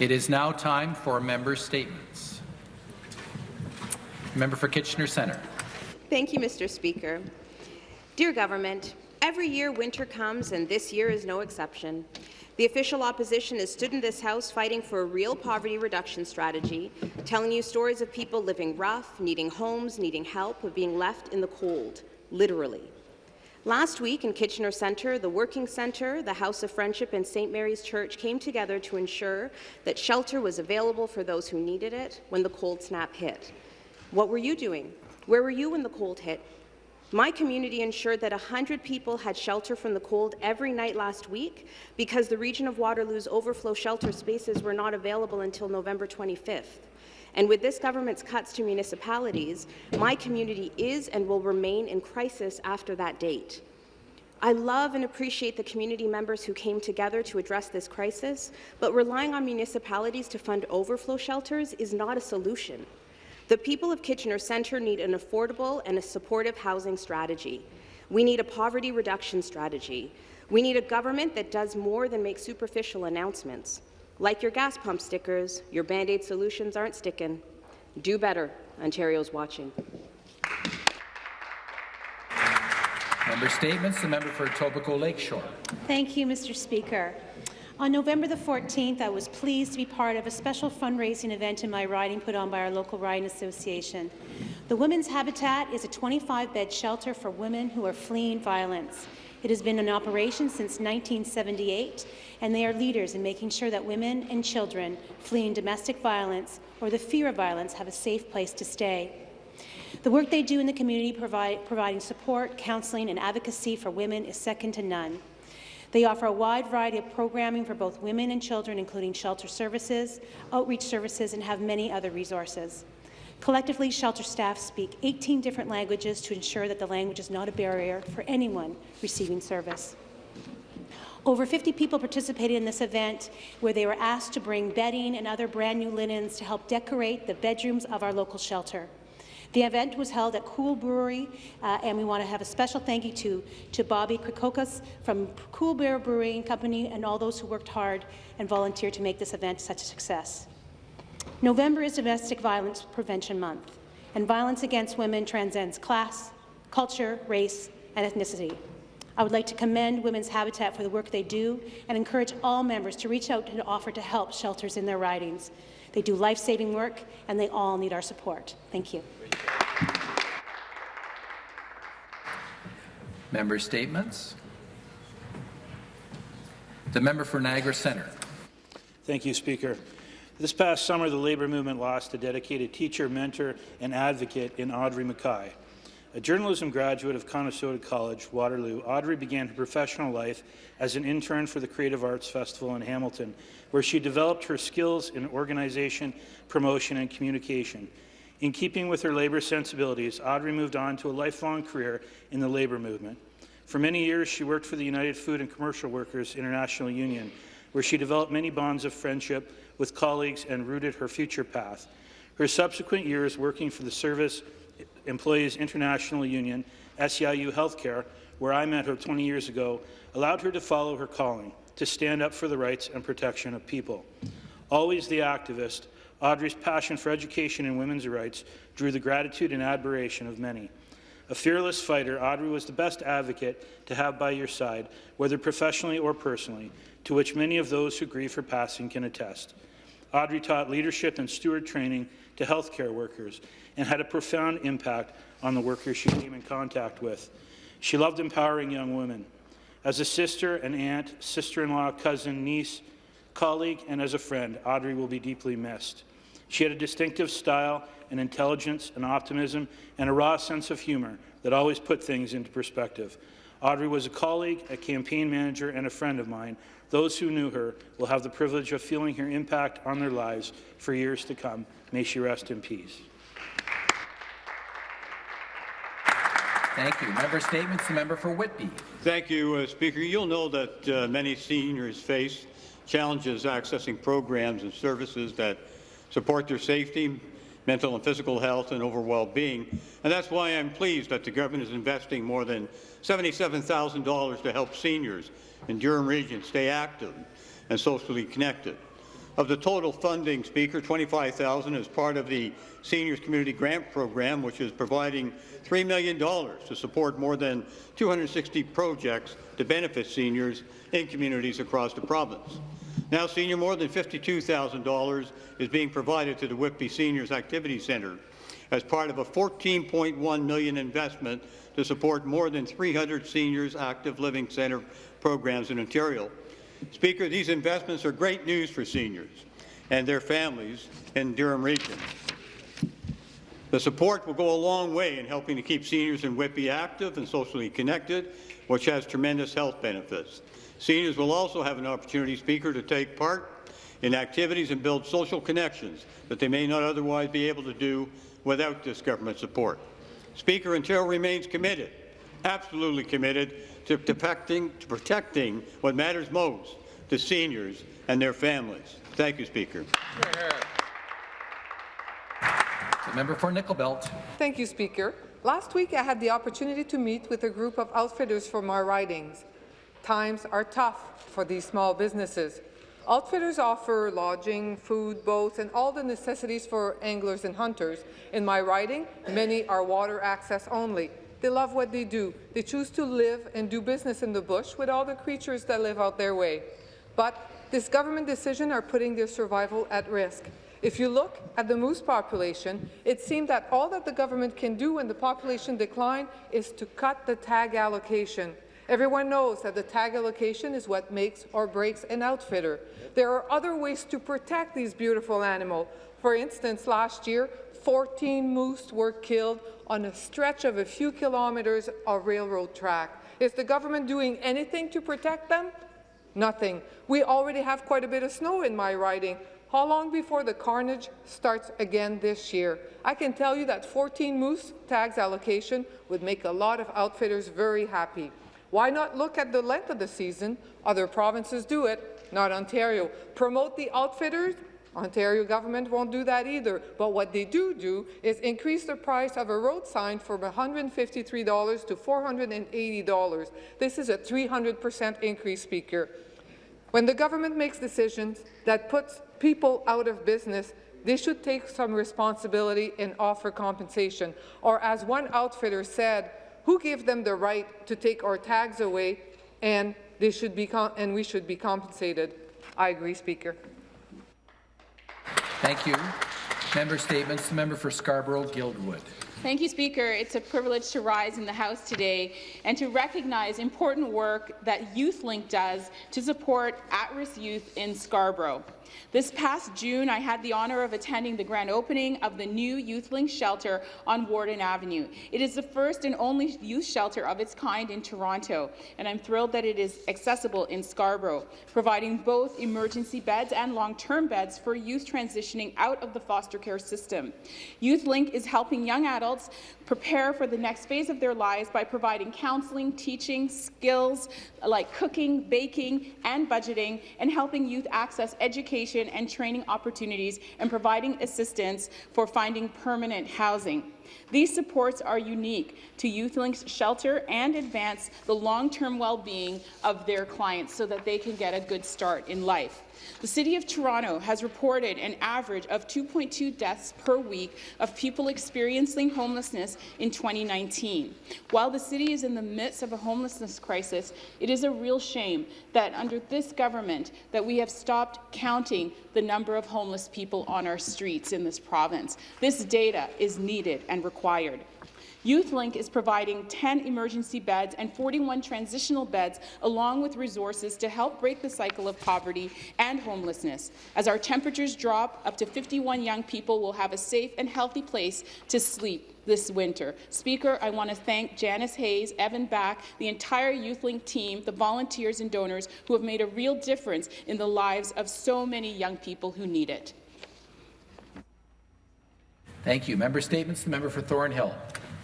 It is now time for member statements. Member for Kitchener Centre. Thank you, Mr. Speaker. Dear Government, every year winter comes, and this year is no exception. The official opposition has stood in this House fighting for a real poverty reduction strategy, telling you stories of people living rough, needing homes, needing help, of being left in the cold, literally. Last week in Kitchener Centre, the Working Centre, the House of Friendship and St. Mary's Church came together to ensure that shelter was available for those who needed it when the cold snap hit. What were you doing? Where were you when the cold hit? My community ensured that 100 people had shelter from the cold every night last week because the region of Waterloo's overflow shelter spaces were not available until November 25th. And with this government's cuts to municipalities, my community is and will remain in crisis after that date. I love and appreciate the community members who came together to address this crisis, but relying on municipalities to fund overflow shelters is not a solution. The people of Kitchener Centre need an affordable and a supportive housing strategy. We need a poverty reduction strategy. We need a government that does more than make superficial announcements. Like your gas pump stickers, your Band-Aid solutions aren't sticking. Do better. Ontario's watching. Member statements. The member for Etobicoke Lakeshore. Thank you, Mr. Speaker. On November the 14th, I was pleased to be part of a special fundraising event in my riding put on by our local riding association. The Women's Habitat is a 25-bed shelter for women who are fleeing violence. It has been in operation since 1978, and they are leaders in making sure that women and children fleeing domestic violence or the fear of violence have a safe place to stay. The work they do in the community provide, providing support, counselling and advocacy for women is second to none. They offer a wide variety of programming for both women and children, including shelter services, outreach services, and have many other resources. Collectively, shelter staff speak 18 different languages to ensure that the language is not a barrier for anyone receiving service. Over 50 people participated in this event where they were asked to bring bedding and other brand new linens to help decorate the bedrooms of our local shelter. The event was held at Cool Brewery, uh, and we want to have a special thank you to, to Bobby Krikokas from Cool Beer Brewing Company and all those who worked hard and volunteered to make this event such a success. November is Domestic Violence Prevention Month, and violence against women transcends class, culture, race, and ethnicity. I would like to commend Women's Habitat for the work they do and encourage all members to reach out and offer to help shelters in their ridings. They do life-saving work, and they all need our support. Thank you. Member statements. The member for Niagara Centre. Thank you, Speaker. This past summer, the labour movement lost a dedicated teacher, mentor, and advocate in Audrey Mackay. A journalism graduate of Conestoga College, Waterloo, Audrey began her professional life as an intern for the Creative Arts Festival in Hamilton, where she developed her skills in organization, promotion, and communication. In keeping with her labour sensibilities, Audrey moved on to a lifelong career in the labour movement. For many years, she worked for the United Food and Commercial Workers International Union, where she developed many bonds of friendship with colleagues and rooted her future path. Her subsequent years working for the Service Employees International Union, SEIU Healthcare, where I met her 20 years ago, allowed her to follow her calling, to stand up for the rights and protection of people. Always the activist, Audrey's passion for education and women's rights drew the gratitude and admiration of many. A fearless fighter, Audrey was the best advocate to have by your side, whether professionally or personally, to which many of those who grieve her passing can attest. Audrey taught leadership and steward training to healthcare workers and had a profound impact on the workers she came in contact with. She loved empowering young women. As a sister, an aunt, sister-in-law, cousin, niece, colleague, and as a friend, Audrey will be deeply missed. She had a distinctive style, an intelligence, an optimism, and a raw sense of humour that always put things into perspective. Audrey was a colleague, a campaign manager, and a friend of mine. Those who knew her will have the privilege of feeling her impact on their lives for years to come. May she rest in peace. Thank you. Member statements. The member for Whitby. Thank you, uh, Speaker. You'll know that uh, many seniors face challenges accessing programs and services that support their safety, mental and physical health, and overall well-being. And that's why I'm pleased that the government is investing more than $77,000 to help seniors in Durham Region stay active and socially connected. Of the total funding, Speaker, 25000 is part of the Seniors Community Grant Program, which is providing $3 million to support more than 260 projects to benefit seniors in communities across the province. Now, Senior, more than $52,000 is being provided to the Whitby Seniors Activity Centre as part of a 14.1 million investment to support more than 300 seniors active living centre programs in Ontario. Speaker, these investments are great news for seniors and their families in Durham Region. The support will go a long way in helping to keep seniors in Whitby active and socially connected, which has tremendous health benefits. Seniors will also have an opportunity, Speaker, to take part in activities and build social connections that they may not otherwise be able to do without this government support. Speaker, Ontario remains committed, absolutely committed, to protecting, to protecting what matters most to seniors and their families. Thank you, Speaker. The member for Nickel Belt. Thank you, Speaker. Last week, I had the opportunity to meet with a group of outfitters from our ridings. Times are tough for these small businesses. Outfitters offer lodging, food, boats, and all the necessities for anglers and hunters. In my riding, many are water access only. They love what they do. They choose to live and do business in the bush with all the creatures that live out their way. But this government decision are putting their survival at risk. If you look at the moose population, it seems that all that the government can do when the population decline is to cut the tag allocation. Everyone knows that the tag allocation is what makes or breaks an outfitter. There are other ways to protect these beautiful animals. For instance, last year, 14 moose were killed on a stretch of a few kilometres of railroad track. Is the government doing anything to protect them? Nothing. We already have quite a bit of snow in my riding. How long before the carnage starts again this year? I can tell you that 14 moose tags allocation would make a lot of outfitters very happy. Why not look at the length of the season? Other provinces do it, not Ontario. Promote the outfitters? Ontario government won't do that either, but what they do do is increase the price of a road sign from $153 to $480. This is a 300% increase, Speaker. When the government makes decisions that puts people out of business, they should take some responsibility and offer compensation. Or as one outfitter said, who gave them the right to take our tags away and, they should be and we should be compensated? I agree, Speaker. Thank you. Member statements. The member for Scarborough-Guildwood. Thank you, Speaker. It's a privilege to rise in the House today and to recognize important work that YouthLink does to support at-risk youth in Scarborough. This past June, I had the honour of attending the grand opening of the new YouthLink shelter on Warden Avenue. It is the first and only youth shelter of its kind in Toronto, and I'm thrilled that it is accessible in Scarborough, providing both emergency beds and long-term beds for youth transitioning out of the foster care system. YouthLink is helping young adults prepare for the next phase of their lives by providing counseling, teaching, skills like cooking, baking, and budgeting, and helping youth access education and training opportunities and providing assistance for finding permanent housing. These supports are unique to YouthLink's shelter and advance the long-term well-being of their clients so that they can get a good start in life. The City of Toronto has reported an average of 2.2 deaths per week of people experiencing homelessness in 2019. While the city is in the midst of a homelessness crisis, it is a real shame that under this government that we have stopped counting the number of homeless people on our streets in this province. This data is needed and required. YouthLink is providing 10 emergency beds and 41 transitional beds, along with resources to help break the cycle of poverty and homelessness. As our temperatures drop, up to 51 young people will have a safe and healthy place to sleep this winter. Speaker, I want to thank Janice Hayes, Evan Back, the entire YouthLink team, the volunteers and donors who have made a real difference in the lives of so many young people who need it. Thank you. Member statements. The member for Thornhill.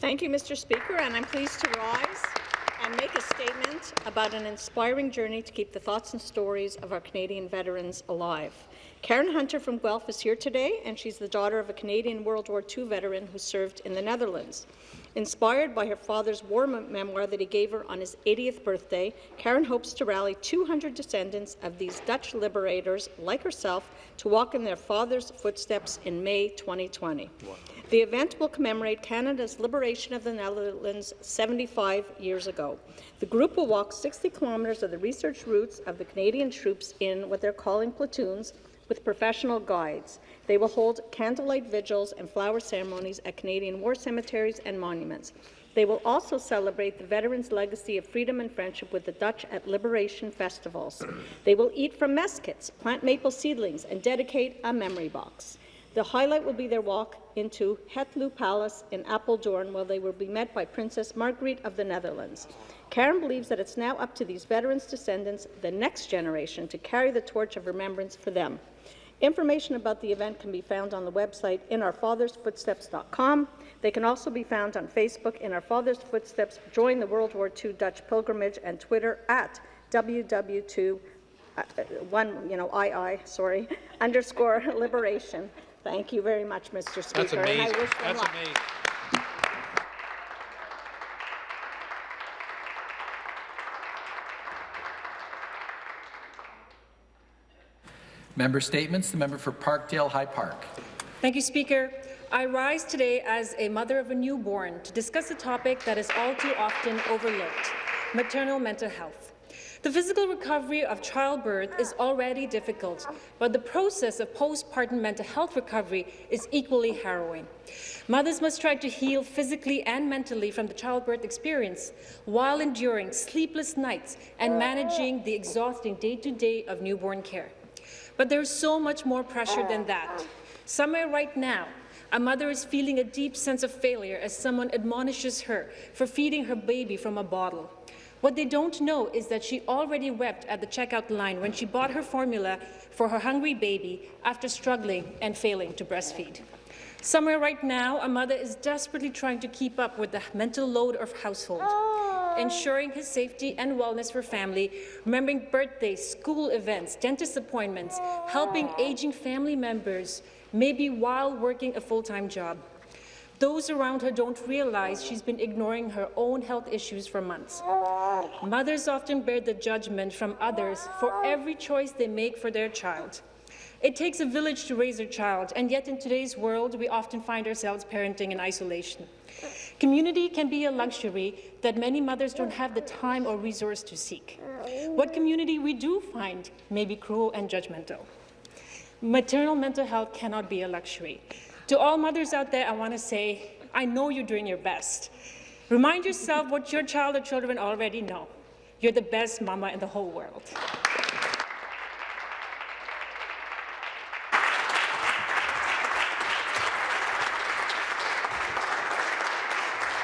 Thank you, Mr. Speaker, and I'm pleased to rise and make a statement about an inspiring journey to keep the thoughts and stories of our Canadian veterans alive. Karen Hunter from Guelph is here today, and she's the daughter of a Canadian World War II veteran who served in the Netherlands. Inspired by her father's war memoir that he gave her on his 80th birthday, Karen hopes to rally 200 descendants of these Dutch liberators, like herself, to walk in their father's footsteps in May 2020. The event will commemorate Canada's liberation of the Netherlands 75 years ago. The group will walk 60 kilometres of the research routes of the Canadian troops in what they're calling platoons with professional guides. They will hold candlelight vigils and flower ceremonies at Canadian war cemeteries and monuments. They will also celebrate the veterans' legacy of freedom and friendship with the Dutch at liberation festivals. They will eat from mess kits, plant maple seedlings, and dedicate a memory box. The highlight will be their walk into Het Loo Palace in Apeldoorn, where they will be met by Princess Margriet of the Netherlands. Karen believes that it's now up to these veterans' descendants, the next generation, to carry the torch of remembrance for them. Information about the event can be found on the website inOurFathersFootsteps.com. They can also be found on Facebook in Our Father's Footsteps, Join the World War II Dutch Pilgrimage, and Twitter at WW2 uh, uh, one, you know, II, sorry, underscore liberation. Thank you very much, Mr. Speaker. That's and I amazing. wish them That's luck. amazing. Member statements. The member for Parkdale High Park. Thank you, Speaker. I rise today as a mother of a newborn to discuss a topic that is all too often overlooked, maternal mental health. The physical recovery of childbirth is already difficult, but the process of postpartum mental health recovery is equally harrowing. Mothers must try to heal physically and mentally from the childbirth experience while enduring sleepless nights and managing the exhausting day-to-day of newborn care. But there's so much more pressure than that. Somewhere right now, a mother is feeling a deep sense of failure as someone admonishes her for feeding her baby from a bottle. What they don't know is that she already wept at the checkout line when she bought her formula for her hungry baby after struggling and failing to breastfeed. Somewhere right now, a mother is desperately trying to keep up with the mental load of household, ensuring his safety and wellness for family, remembering birthdays, school events, dentist appointments, helping aging family members, maybe while working a full-time job. Those around her don't realize she's been ignoring her own health issues for months. Mothers often bear the judgment from others for every choice they make for their child. It takes a village to raise a child, and yet in today's world, we often find ourselves parenting in isolation. Community can be a luxury that many mothers don't have the time or resource to seek. What community we do find may be cruel and judgmental. Maternal mental health cannot be a luxury. To all mothers out there, I want to say, I know you're doing your best. Remind yourself what your child or children already know. You're the best mama in the whole world.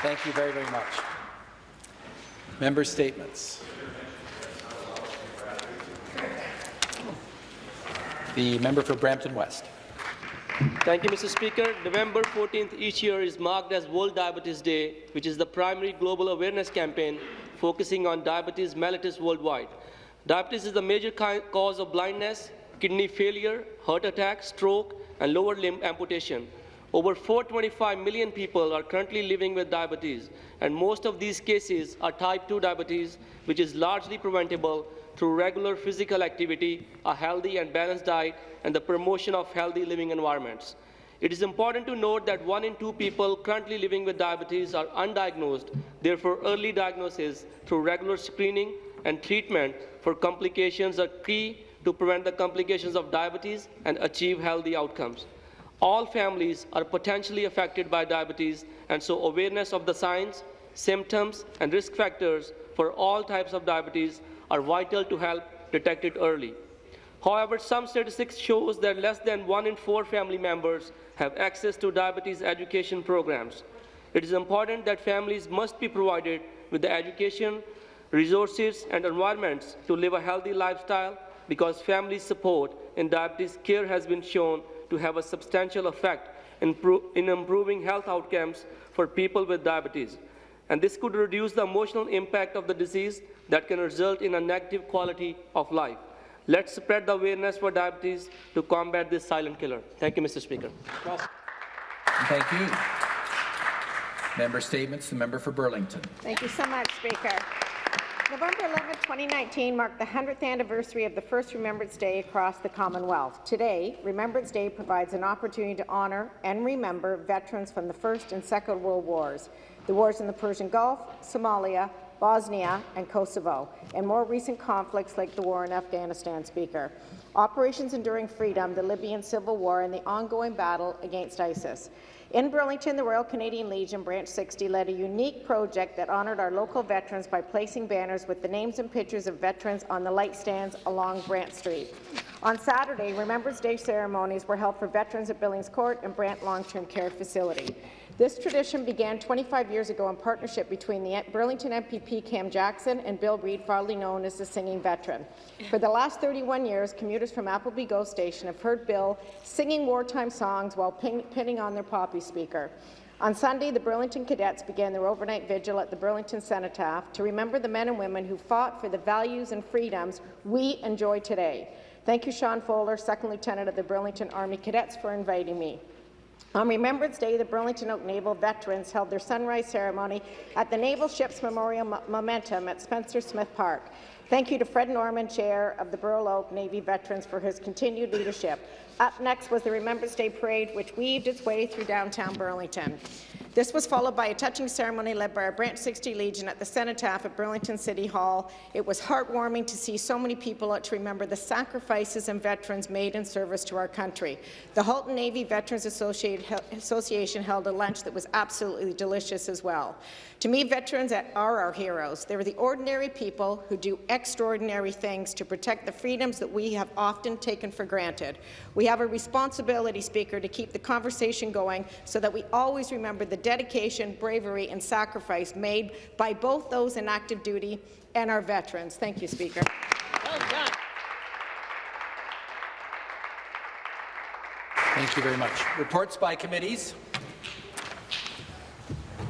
Thank you very, very much. Member statements. The member for Brampton West. Thank you, Mr. Speaker. November 14th each year is marked as World Diabetes Day, which is the primary global awareness campaign focusing on diabetes mellitus worldwide. Diabetes is the major cause of blindness, kidney failure, heart attack, stroke, and lower limb amputation. Over 425 million people are currently living with diabetes, and most of these cases are type 2 diabetes, which is largely preventable through regular physical activity, a healthy and balanced diet, and the promotion of healthy living environments. It is important to note that one in two people currently living with diabetes are undiagnosed. Therefore, early diagnosis through regular screening and treatment for complications are key to prevent the complications of diabetes and achieve healthy outcomes. All families are potentially affected by diabetes, and so awareness of the signs, symptoms, and risk factors for all types of diabetes are vital to help detect it early. However, some statistics shows that less than one in four family members have access to diabetes education programs. It is important that families must be provided with the education, resources, and environments to live a healthy lifestyle because family support in diabetes care has been shown to have a substantial effect in, in improving health outcomes for people with diabetes. And this could reduce the emotional impact of the disease that can result in a negative quality of life. Let's spread the awareness for diabetes to combat this silent killer. Thank you, Mr. Speaker. Thank you. Member Statements, the member for Burlington. Thank you so much, Speaker. November 11, 2019 marked the 100th anniversary of the first Remembrance Day across the Commonwealth. Today, Remembrance Day provides an opportunity to honour and remember veterans from the First and Second World Wars, the wars in the Persian Gulf, Somalia, Bosnia and Kosovo, and more recent conflicts like the war in Afghanistan, Speaker. Operations Enduring Freedom, the Libyan Civil War, and the ongoing battle against ISIS. In Burlington, the Royal Canadian Legion Branch 60 led a unique project that honoured our local veterans by placing banners with the names and pictures of veterans on the light stands along Brant Street. On Saturday, Remembrance Day ceremonies were held for veterans at Billings Court and Brant Long-Term Care Facility. This tradition began 25 years ago in partnership between the Burlington MPP Cam Jackson and Bill Reid, fondly known as the Singing Veteran. For the last 31 years, commuters from Appleby GO Station have heard Bill singing wartime songs while pin pinning on their poppy speaker. On Sunday, the Burlington Cadets began their overnight vigil at the Burlington Cenotaph to remember the men and women who fought for the values and freedoms we enjoy today. Thank you, Sean Fowler, Second Lieutenant of the Burlington Army Cadets, for inviting me. On Remembrance Day, the Burlington Oak Naval veterans held their sunrise ceremony at the Naval Ships Memorial Mo Momentum at Spencer Smith Park. Thank you to Fred Norman, Chair of the Burl Oak Navy Veterans, for his continued leadership. Up next was the Remembrance Day Parade, which weaved its way through downtown Burlington. This was followed by a touching ceremony led by our Branch 60 Legion at the Cenotaph at Burlington City Hall. It was heartwarming to see so many people out to remember the sacrifices and veterans made in service to our country. The Halton Navy Veterans Association held a lunch that was absolutely delicious as well. To me, veterans are our heroes. They're the ordinary people who do extraordinary things to protect the freedoms that we have often taken for granted. We have a responsibility, Speaker, to keep the conversation going so that we always remember the dedication, bravery and sacrifice made by both those in active duty and our veterans. Thank you, Speaker. Well done. Thank you very much. Reports by committees.